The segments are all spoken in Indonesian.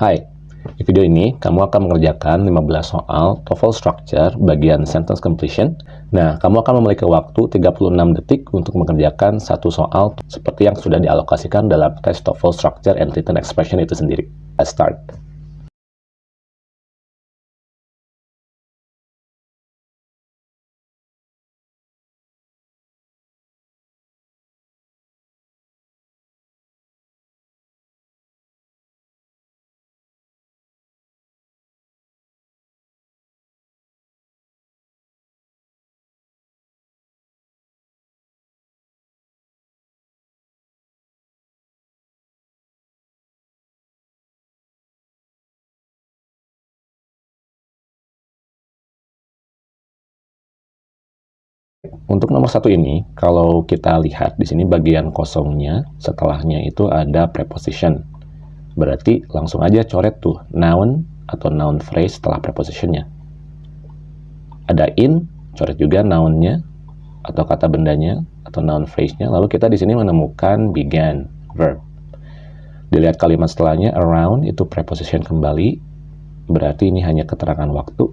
Hai, di video ini kamu akan mengerjakan 15 soal TOEFL Structure bagian Sentence Completion. Nah, kamu akan memiliki waktu 36 detik untuk mengerjakan satu soal seperti yang sudah dialokasikan dalam tes TOEFL Structure and Written Expression itu sendiri. Let's start. Untuk nomor satu ini, kalau kita lihat di sini bagian kosongnya, setelahnya itu ada preposition. Berarti langsung aja coret tuh noun atau noun phrase setelah prepositionnya. Ada in, coret juga nounnya atau kata bendanya atau noun phrase-nya. Lalu kita di sini menemukan began, verb. Dilihat kalimat setelahnya, around itu preposition kembali, berarti ini hanya keterangan waktu.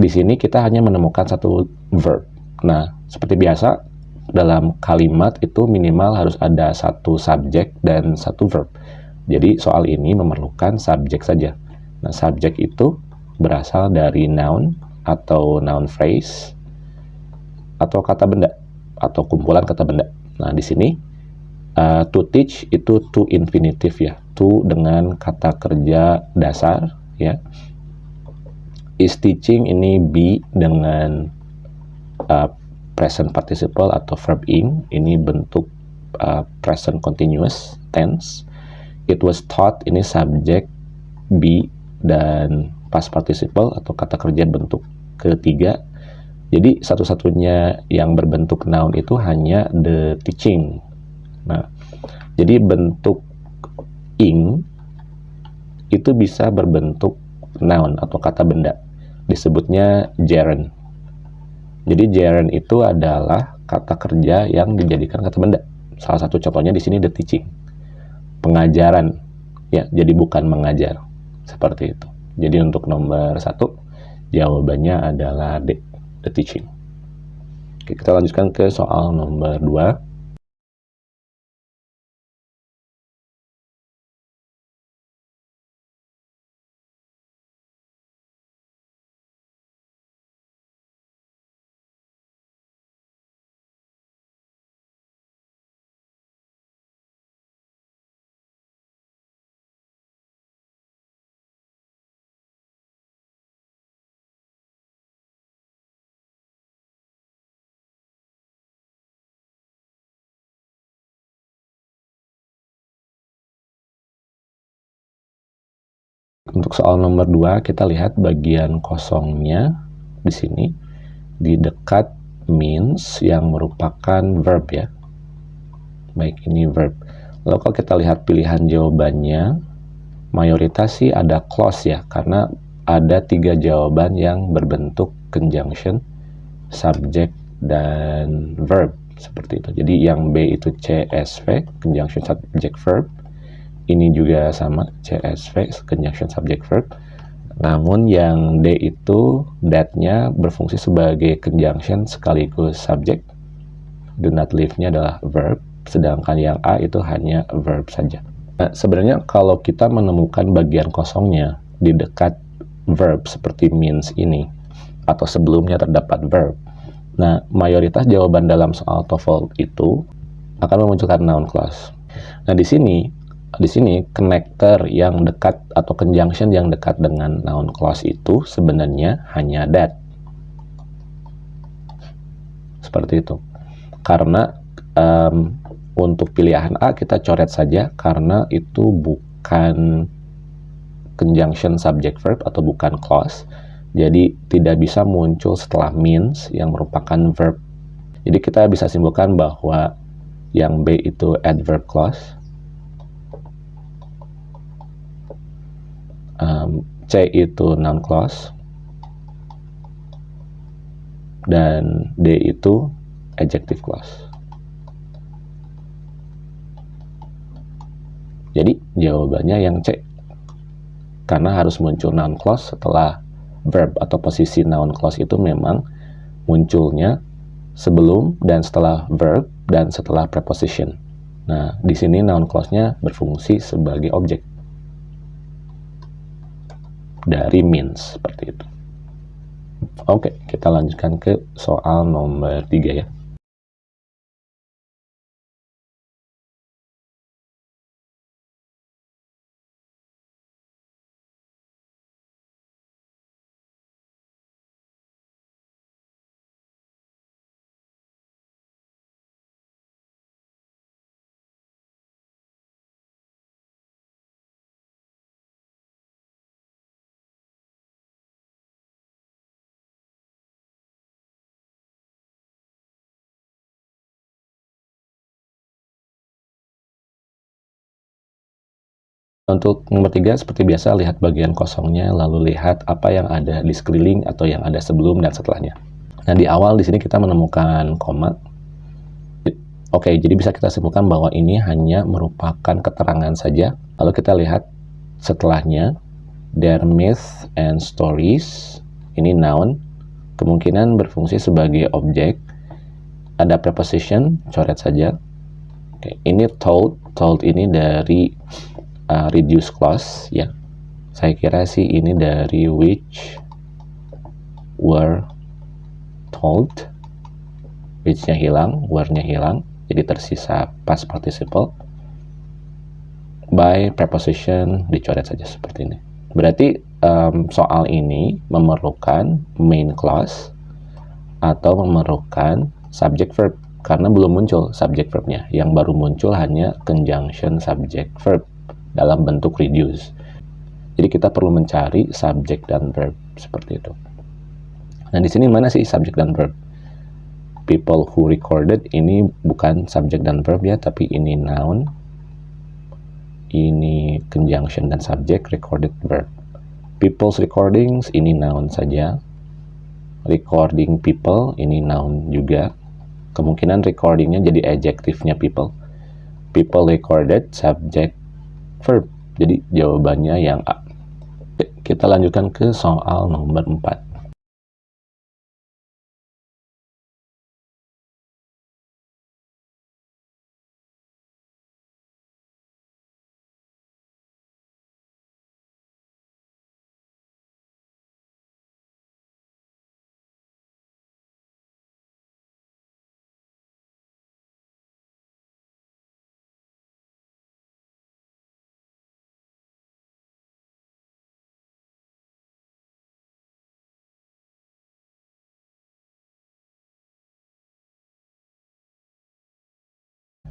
Di sini kita hanya menemukan satu verb, Nah, seperti biasa, dalam kalimat itu minimal harus ada satu subjek dan satu verb. Jadi soal ini memerlukan subjek saja. Nah, subjek itu berasal dari noun atau noun phrase atau kata benda atau kumpulan kata benda. Nah, di sini uh, to teach itu to infinitive ya. To dengan kata kerja dasar ya. Is teaching ini be dengan uh, present participle atau verb ing ini bentuk uh, present continuous tense. It was taught ini subjek be dan past participle atau kata kerja bentuk ketiga. Jadi satu-satunya yang berbentuk noun itu hanya the teaching. Nah jadi bentuk ing itu bisa berbentuk noun atau kata benda. Disebutnya gerund jadi gerund itu adalah kata kerja yang dijadikan kata benda. Salah satu contohnya di sini the teaching. Pengajaran. Ya, jadi bukan mengajar. Seperti itu. Jadi untuk nomor satu, jawabannya adalah D, the teaching. Oke, kita lanjutkan ke soal nomor dua. Untuk soal nomor 2, kita lihat bagian kosongnya di sini di dekat means yang merupakan verb ya. Baik, ini verb. Lalu kalau kita lihat pilihan jawabannya, mayoritas sih ada clause ya, karena ada tiga jawaban yang berbentuk conjunction, subject, dan verb seperti itu. Jadi yang B itu CSV, conjunction subject verb, ini juga sama CSV conjunction subject verb. Namun yang D itu that-nya berfungsi sebagai conjunction sekaligus subject. Do not leave-nya adalah verb sedangkan yang A itu hanya verb saja. Nah, sebenarnya kalau kita menemukan bagian kosongnya di dekat verb seperti means ini atau sebelumnya terdapat verb nah mayoritas jawaban dalam soal TOEFL itu akan memunculkan noun clause. Nah di sini di sini connector yang dekat atau conjunction yang dekat dengan noun clause itu sebenarnya hanya that. Seperti itu. Karena um, untuk pilihan A kita coret saja karena itu bukan conjunction subject verb atau bukan clause. Jadi tidak bisa muncul setelah means yang merupakan verb. Jadi kita bisa simpulkan bahwa yang B itu adverb clause um, C itu noun clause dan D itu adjective clause. Jadi jawabannya yang C. karena harus muncul noun clause setelah verb atau posisi noun clause itu memang munculnya sebelum dan setelah verb dan setelah preposition. Nah, di sini noun clause-nya berfungsi sebagai objek dari means seperti itu. Oke, kita lanjutkan ke soal nomor 3 ya. Untuk nomor tiga, seperti biasa, lihat bagian kosongnya, lalu lihat apa yang ada di sekeliling atau yang ada sebelum dan setelahnya. Nah, di awal di sini kita menemukan koma. Oke, jadi bisa kita simpulkan bahwa ini hanya merupakan keterangan saja. Lalu kita lihat setelahnya, their myth and stories, ini noun, kemungkinan berfungsi sebagai objek. Ada preposition, coret saja. Oke, ini told, told ini dari uh, reduce clause ya. Saya kira sih ini dari which were told which-nya hilang were-nya hilang jadi tersisa past participle by preposition dicoret saja seperti ini. Berarti um, soal ini memerlukan main clause atau memerlukan subject verb karena belum muncul subject verbnya. Yang baru muncul hanya conjunction subject verb dalam bentuk reduce. Jadi kita perlu mencari subject dan verb seperti itu. Nah, di sini mana sih subject dan verb? People who recorded ini bukan subject dan verb ya, tapi ini noun. Ini conjunction dan subject recorded verb. People's recordings ini noun saja. Recording people ini noun juga. Kemungkinan recordingnya jadi adjektifnya people. People recorded subject verb. Jadi jawabannya yang A. Kita lanjutkan ke soal nomor 4.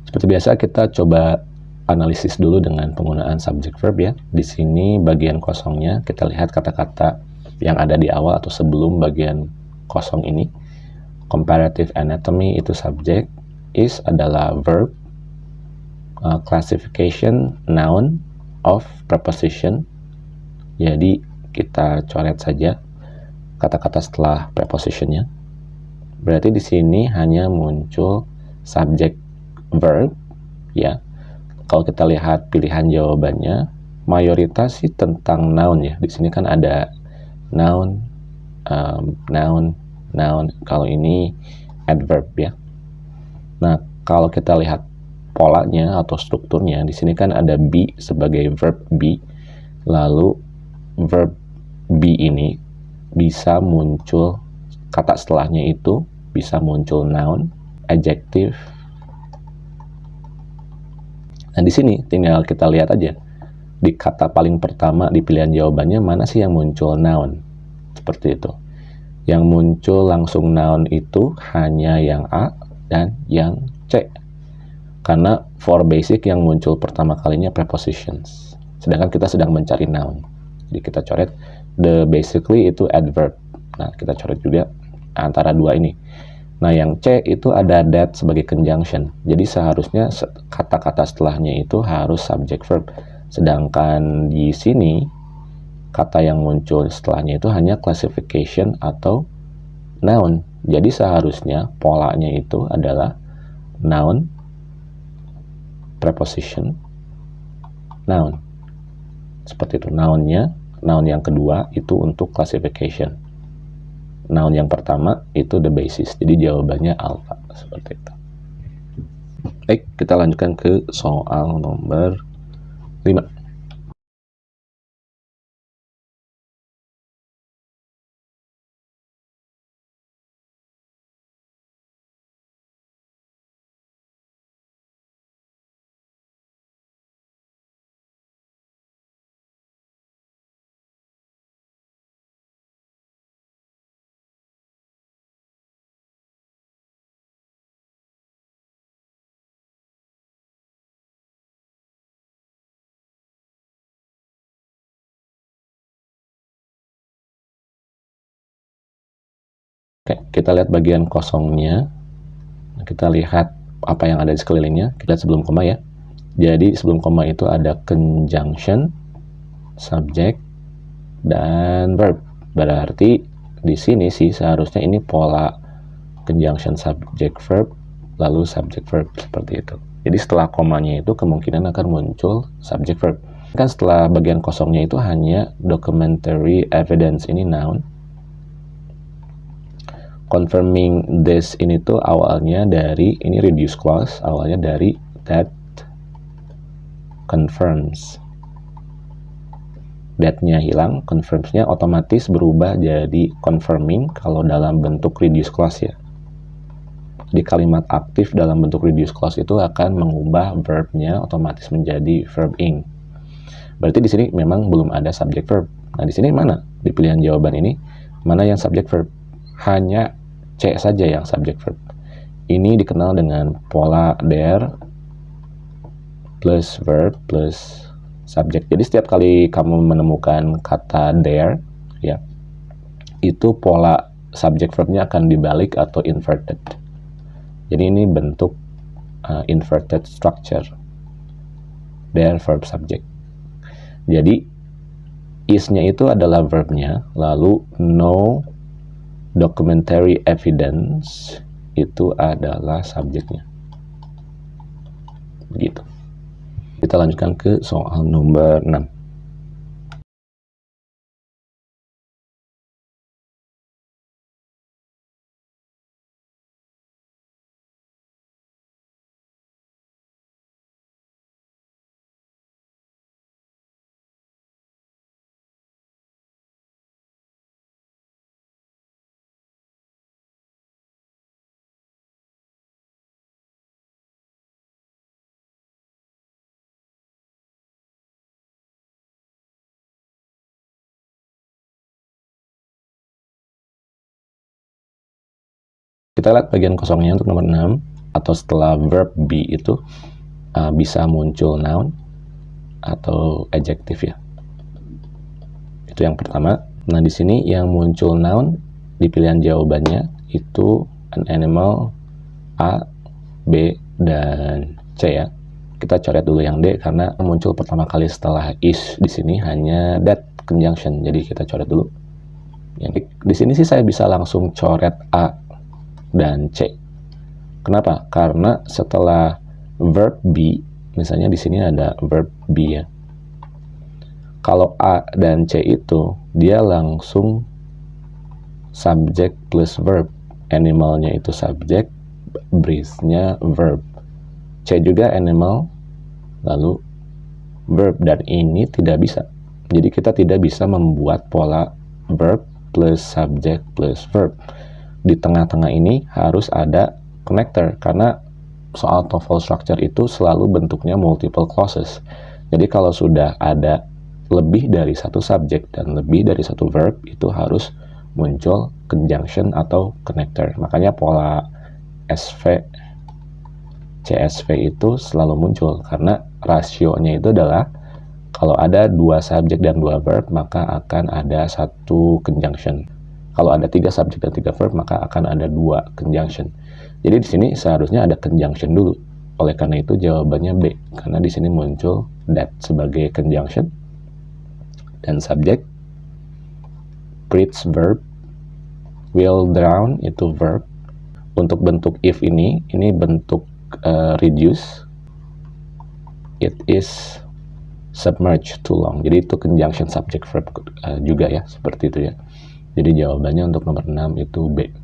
Seperti biasa kita coba analisis dulu dengan penggunaan subject verb ya. Di sini bagian kosongnya kita lihat kata-kata yang ada di awal atau sebelum bagian kosong ini. Comparative anatomy itu subject, is adalah verb, uh, classification noun of preposition. Jadi kita coret saja kata-kata setelah prepositionnya. Berarti di sini hanya muncul subject verb ya. Kalau kita lihat pilihan jawabannya mayoritas sih tentang noun ya. Di sini kan ada noun um, noun noun. Kalau ini adverb ya. Nah kalau kita lihat polanya atau strukturnya di sini kan ada be sebagai verb be. Lalu verb be ini bisa muncul kata setelahnya itu bisa muncul noun adjective Nah, di sini tinggal kita lihat aja. Di kata paling pertama di pilihan jawabannya mana sih yang muncul noun? Seperti itu. Yang muncul langsung noun itu hanya yang A dan yang C. Karena for basic yang muncul pertama kalinya prepositions. Sedangkan kita sedang mencari noun. Jadi kita coret the basically itu adverb. Nah, kita coret juga antara dua ini. Nah, yang C itu ada that sebagai conjunction. Jadi seharusnya kata-kata setelahnya itu harus subject verb. Sedangkan di sini kata yang muncul setelahnya itu hanya classification atau noun. Jadi seharusnya polanya itu adalah noun, preposition, noun. Seperti itu, nounnya Noun yang kedua itu untuk classification. Noun yang pertama itu the basis. Jadi jawabannya alpha seperti itu. Baik, kita lanjutkan ke soal nomor 5. Oke, kita lihat bagian kosongnya. Kita lihat apa yang ada di sekelilingnya. Kita lihat sebelum koma ya. Jadi sebelum koma itu ada conjunction, subject, dan verb. Berarti di sini sih seharusnya ini pola conjunction subject verb, lalu subject verb seperti itu. Jadi setelah komanya itu kemungkinan akan muncul subject verb. Kan setelah bagian kosongnya itu hanya documentary evidence ini noun, confirming this ini tuh awalnya dari ini reduce clause awalnya dari that confirms. That-nya hilang confirms-nya otomatis berubah jadi confirming kalau dalam bentuk reduce clause ya. Di kalimat aktif dalam bentuk reduce clause itu akan mengubah verb-nya otomatis menjadi verb ing berarti di sini memang belum ada subject verb. Nah di sini mana? Di pilihan jawaban ini mana yang subject verb? Hanya C saja yang subject verb. Ini dikenal dengan pola there plus verb plus subject. Jadi setiap kali kamu menemukan kata there, ya, itu pola subject verbnya akan dibalik atau inverted. Jadi ini bentuk uh, inverted structure. There verb subject. Jadi is-nya itu adalah verbnya, lalu no documentary evidence itu adalah subjeknya. Begitu. Kita lanjutkan ke soal nomor 6. Kita lihat bagian kosongnya untuk nomor 6 atau setelah verb be itu uh, bisa muncul noun atau adjective ya. Itu yang pertama. Nah, di sini yang muncul noun di pilihan jawabannya itu an animal A, B, dan C ya. Kita coret dulu yang D karena muncul pertama kali setelah is di sini hanya that conjunction. Jadi kita coret dulu. Yang di sini sih saya bisa langsung coret A dan C. Kenapa? Karena setelah verb be, misalnya di sini ada verb be ya. Kalau A dan C itu, dia langsung subject plus verb. Animalnya itu subject, breathe-nya verb. C juga animal, lalu verb. Dan ini tidak bisa. Jadi kita tidak bisa membuat pola verb plus subject plus verb di tengah-tengah ini harus ada connector karena soal TOEFL structure itu selalu bentuknya multiple clauses. Jadi kalau sudah ada lebih dari satu subjek dan lebih dari satu verb itu harus muncul conjunction atau connector. Makanya pola SV CSV itu selalu muncul karena rasionya itu adalah kalau ada dua subjek dan dua verb maka akan ada satu conjunction. Kalau ada tiga subjek dan tiga verb, maka akan ada dua conjunction. Jadi di sini seharusnya ada conjunction dulu. Oleh karena itu jawabannya B, karena di sini muncul that sebagai conjunction dan subjek. Preach verb, will drown itu verb. Untuk bentuk if ini, ini bentuk uh, reduce. It is submerge too long. Jadi itu conjunction subject verb uh, juga ya, seperti itu ya. Jadi jawabannya untuk nomor 6 itu B.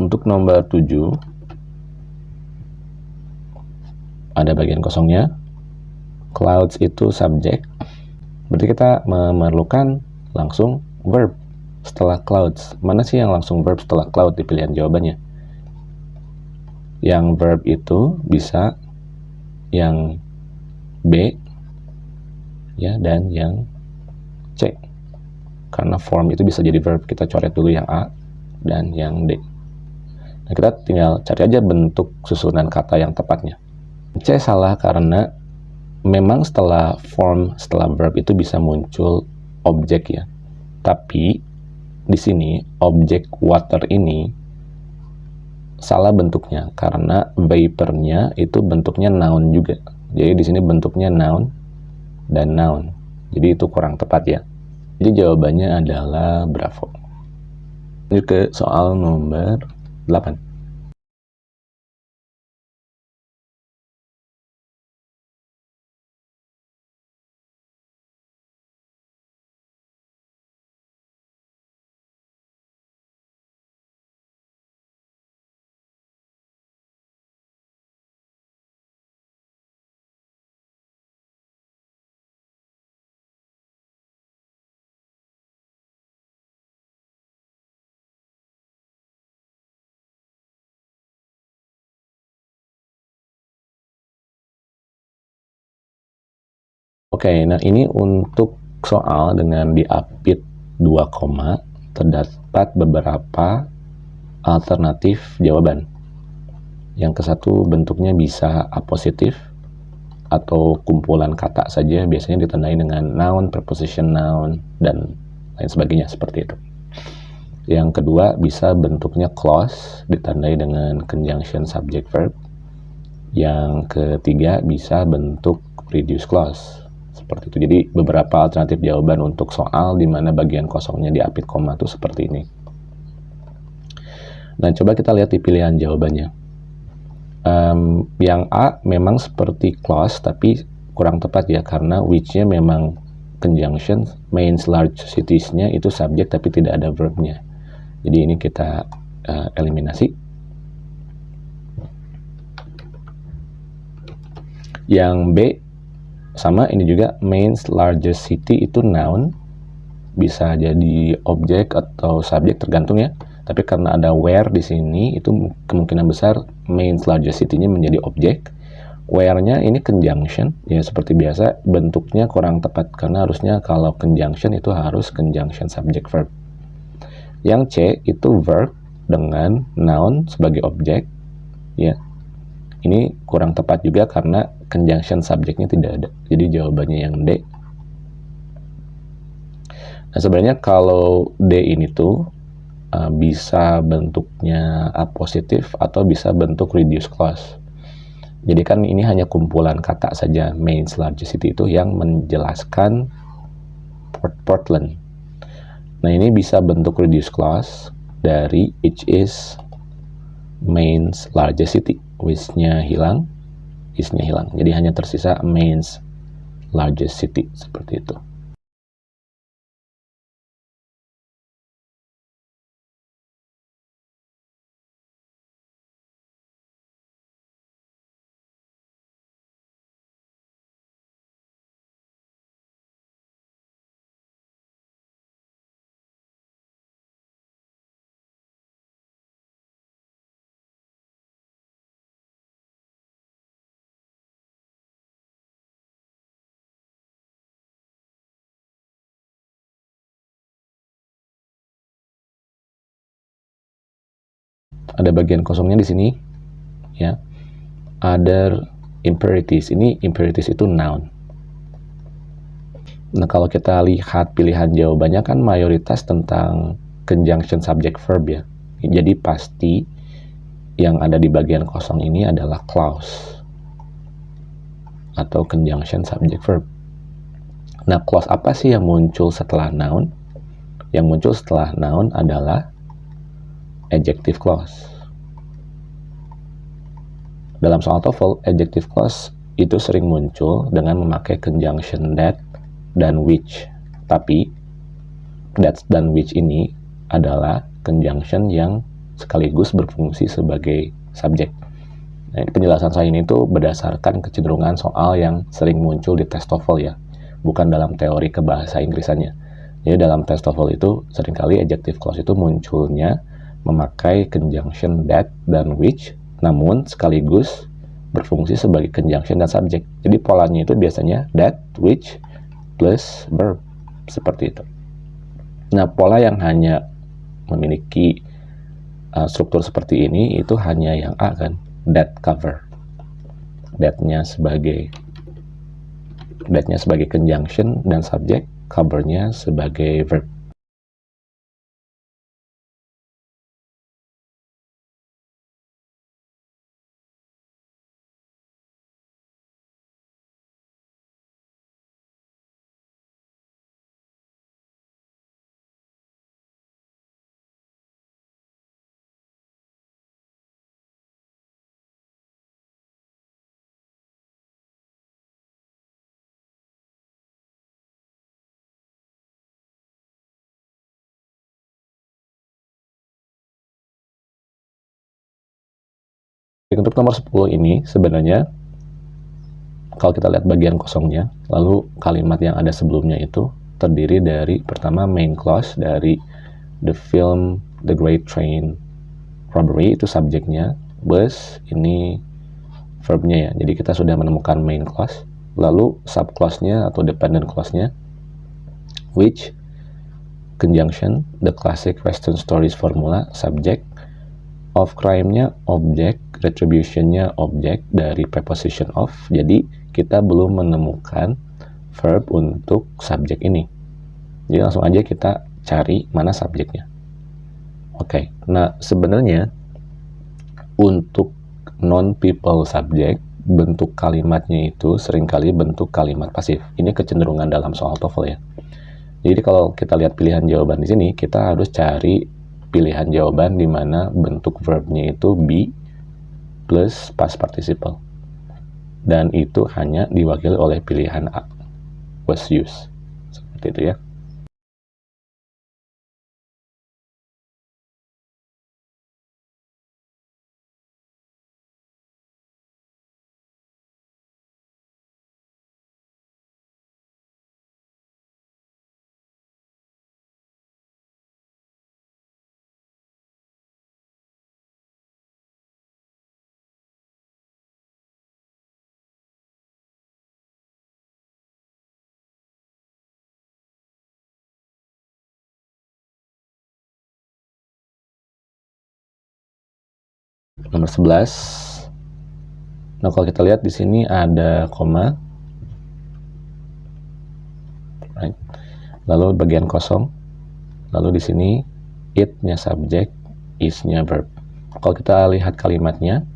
Untuk nomor 7 ada bagian kosongnya. Clouds itu subjek. Berarti kita memerlukan langsung verb setelah clouds. Mana sih yang langsung verb setelah cloud di pilihan jawabannya? Yang verb itu bisa yang B ya dan yang C. Karena form itu bisa jadi verb. Kita coret dulu yang A dan yang D. Nah, kita tinggal cari aja bentuk susunan kata yang tepatnya. C salah karena memang setelah form, setelah verb itu bisa muncul objek ya. Tapi di sini objek water ini salah bentuknya karena vapornya itu bentuknya noun juga. Jadi di sini bentuknya noun dan noun. Jadi itu kurang tepat ya. Jadi jawabannya adalah bravo. Ini ke soal nomor 8. Oke, okay, nah ini untuk soal dengan diapit 2 koma terdapat beberapa alternatif jawaban. Yang ke satu bentuknya bisa apositif atau kumpulan kata saja biasanya ditandai dengan noun, preposition noun, dan lain sebagainya seperti itu. Yang kedua bisa bentuknya clause ditandai dengan conjunction subject verb. Yang ketiga bisa bentuk reduce clause seperti itu. Jadi beberapa alternatif jawaban untuk soal di mana bagian kosongnya diapit koma itu seperti ini. Nah, coba kita lihat di pilihan jawabannya. Um, yang A memang seperti clause, tapi kurang tepat ya, karena which-nya memang conjunction, main large cities-nya itu subjek tapi tidak ada verb-nya. Jadi ini kita uh, eliminasi. Yang B sama ini juga main largest city itu noun. Bisa jadi objek atau subjek tergantung ya. Tapi karena ada where di sini itu kemungkinan besar main largest city-nya menjadi objek. Where-nya ini conjunction ya seperti biasa bentuknya kurang tepat karena harusnya kalau conjunction itu harus conjunction subject verb. Yang C itu verb dengan noun sebagai objek ya. Ini kurang tepat juga karena conjunction subjeknya tidak ada. Jadi jawabannya yang D. Nah sebenarnya kalau D ini tuh uh, bisa bentuknya positif atau bisa bentuk reduce clause. Jadi kan ini hanya kumpulan kata saja main largest city itu yang menjelaskan Port Portland. Nah ini bisa bentuk reduce clause dari each is main largest city which-nya hilang, is-nya hilang. Jadi hanya tersisa mains largest city seperti itu. Ada bagian kosongnya di sini ya. Other imperatives, ini imperatives itu noun. Nah, kalau kita lihat pilihan jawabannya kan mayoritas tentang conjunction subject verb ya. Jadi pasti yang ada di bagian kosong ini adalah clause atau conjunction subject verb. Nah, clause apa sih yang muncul setelah noun? Yang muncul setelah noun adalah adjective clause. Dalam soal TOEFL, adjective clause itu sering muncul dengan memakai conjunction that dan which. Tapi, that dan which ini adalah conjunction yang sekaligus berfungsi sebagai subjek. Nah, penjelasan saya ini tuh berdasarkan kecenderungan soal yang sering muncul di tes TOEFL ya, bukan dalam teori kebahasa Inggrisannya. Jadi dalam tes TOEFL itu sering kali adjective clause itu munculnya memakai conjunction that dan which, namun sekaligus berfungsi sebagai conjunction dan subject. Jadi polanya itu biasanya that, which, plus verb. Seperti itu. Nah, pola yang hanya memiliki uh, struktur seperti ini itu hanya yang A kan, that cover. That-nya sebagai that-nya sebagai conjunction dan subject, cover-nya sebagai verb. Untuk nomor 10 ini sebenarnya kalau kita lihat bagian kosongnya, lalu kalimat yang ada sebelumnya itu terdiri dari pertama main clause dari the film The Great Train Robbery itu subjeknya, bus ini verbnya ya. Jadi kita sudah menemukan main clause, lalu sub clause-nya atau dependent clause-nya which conjunction the classic western stories formula subject of crime-nya objek, retribution-nya objek dari preposition of. Jadi kita belum menemukan verb untuk subjek ini. Jadi langsung aja kita cari mana subjeknya. Oke, okay. nah sebenarnya untuk non-people subject, bentuk kalimatnya itu sering kali bentuk kalimat pasif. Ini kecenderungan dalam soal TOEFL ya. Jadi kalau kita lihat pilihan jawaban di sini, kita harus cari pilihan jawaban di mana bentuk verbnya itu be plus past participle. Dan itu hanya diwakili oleh pilihan A, was used. Seperti itu ya. Nomor 11 nah kalau kita lihat di sini ada koma. Right. lalu bagian kosong. Lalu di sini it-nya subjek is-nya verb. Kalau kita lihat kalimatnya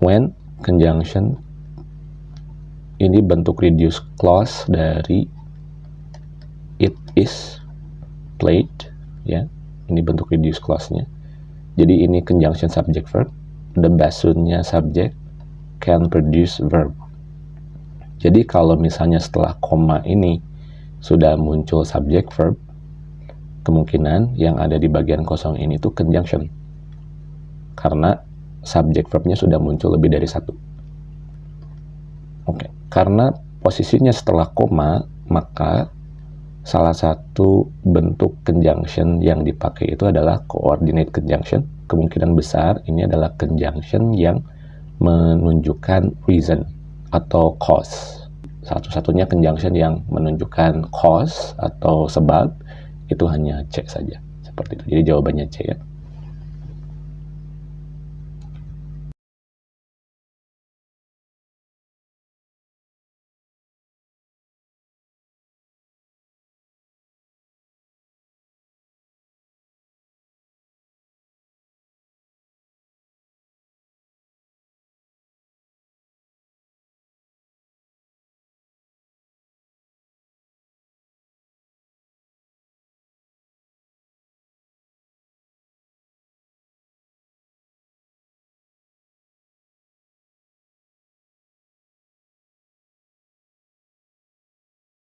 when conjunction ini bentuk reduce clause dari it is played ya. Ini bentuk reduce clause-nya jadi ini conjunction subject verb. The basunnya subject can produce verb. Jadi kalau misalnya setelah koma ini sudah muncul subject verb, kemungkinan yang ada di bagian kosong ini tuh conjunction. Karena subject verbnya sudah muncul lebih dari satu. Oke, okay. karena posisinya setelah koma, maka salah satu bentuk conjunction yang dipakai itu adalah coordinate conjunction. Kemungkinan besar ini adalah conjunction yang menunjukkan reason atau cause. Satu-satunya conjunction yang menunjukkan cause atau sebab itu hanya C saja. Seperti itu. Jadi jawabannya C ya.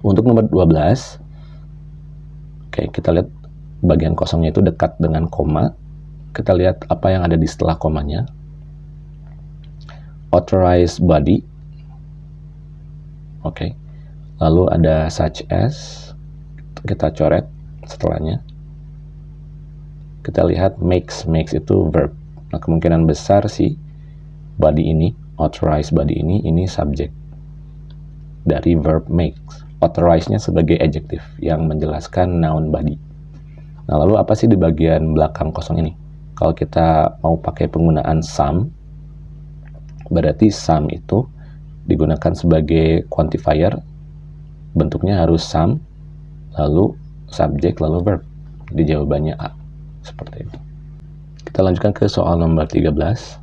Untuk nomor 12, oke kita lihat bagian kosongnya itu dekat dengan koma. Kita lihat apa yang ada di setelah komanya. Authorized body. Oke. Lalu ada such as. Kita coret setelahnya. Kita lihat makes. Makes itu verb. Nah, kemungkinan besar sih body ini, authorized body ini, ini subject dari verb makes. Authorize-nya sebagai adjective yang menjelaskan noun body. Nah, lalu apa sih di bagian belakang kosong ini? Kalau kita mau pakai penggunaan some, berarti some itu digunakan sebagai quantifier, bentuknya harus some, lalu subject, lalu verb. Jadi jawabannya A. Seperti itu. Kita lanjutkan ke soal nomor 13.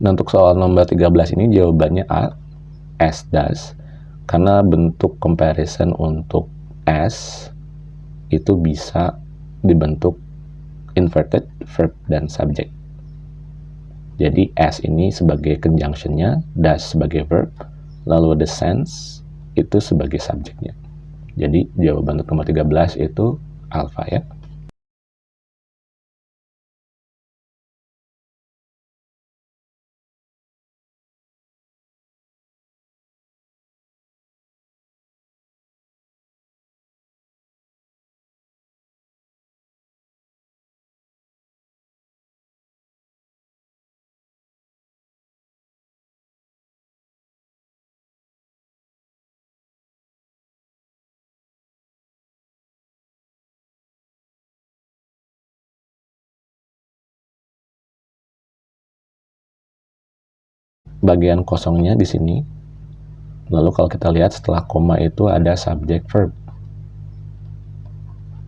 Nah, untuk soal nomor 13 ini jawabannya A, S does. Karena bentuk comparison untuk S itu bisa dibentuk inverted verb dan subject. Jadi S ini sebagai conjunctionnya, does sebagai verb, lalu the sense itu sebagai subjeknya. Jadi jawaban untuk nomor 13 itu alpha ya. Bagian kosongnya di sini. Lalu kalau kita lihat setelah koma itu ada subject verb.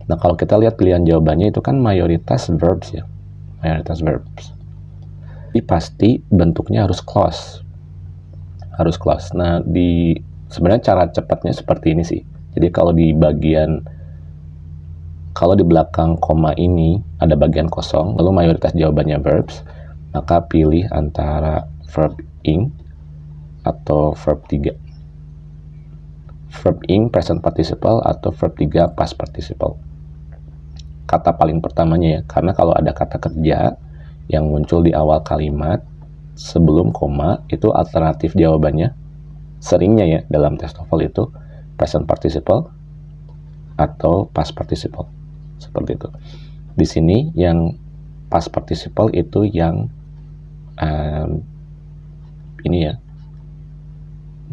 Nah, kalau kita lihat pilihan jawabannya itu kan mayoritas verbs ya. Mayoritas verbs. Jadi pasti bentuknya harus clause. Harus clause. Nah, di sebenarnya cara cepatnya seperti ini sih. Jadi kalau di bagian kalau di belakang koma ini ada bagian kosong, lalu mayoritas jawabannya verbs, maka pilih antara verb ing atau verb 3. Verb ing present participle atau verb 3 past participle. Kata paling pertamanya ya, karena kalau ada kata kerja yang muncul di awal kalimat sebelum koma itu alternatif jawabannya seringnya ya dalam tes TOEFL itu present participle atau past participle. Seperti itu. Di sini yang past participle itu yang um, ini ya.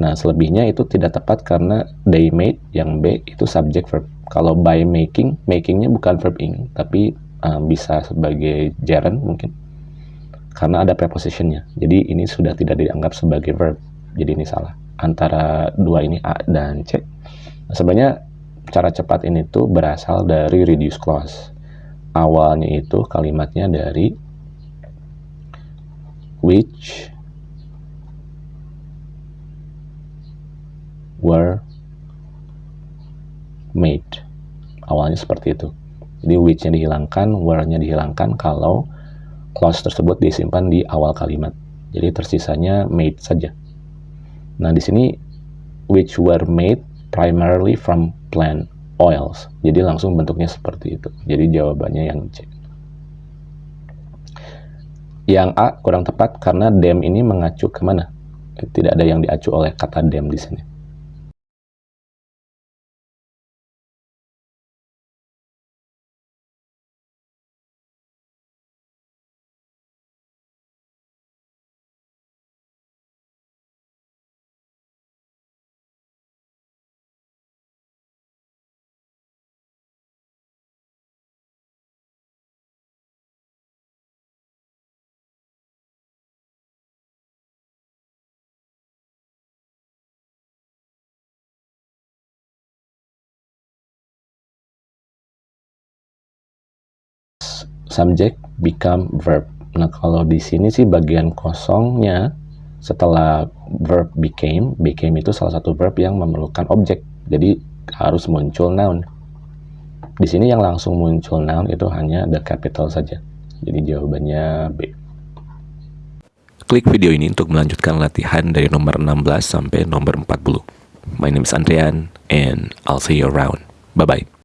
Nah, selebihnya itu tidak tepat karena they made yang B itu subject verb. Kalau by making, makingnya bukan verb ing, tapi uh, bisa sebagai gerund mungkin. Karena ada prepositionnya. Jadi ini sudah tidak dianggap sebagai verb. Jadi ini salah. Antara dua ini A dan C. Nah, sebenarnya cara cepat ini tuh berasal dari reduce clause. Awalnya itu kalimatnya dari which were made. Awalnya seperti itu. Jadi which-nya dihilangkan, were-nya dihilangkan kalau clause tersebut disimpan di awal kalimat. Jadi tersisanya made saja. Nah, di sini which were made primarily from plant oils. Jadi langsung bentuknya seperti itu. Jadi jawabannya yang C. Yang A kurang tepat karena them ini mengacu ke mana? Tidak ada yang diacu oleh kata them di sini. Subject become verb. Nah, kalau di sini sih bagian kosongnya setelah verb became, became itu salah satu verb yang memerlukan objek. Jadi harus muncul noun. Di sini yang langsung muncul noun itu hanya the capital saja. Jadi jawabannya B. Klik video ini untuk melanjutkan latihan dari nomor 16 sampai nomor 40. My name is Andrian and I'll see you around. Bye-bye.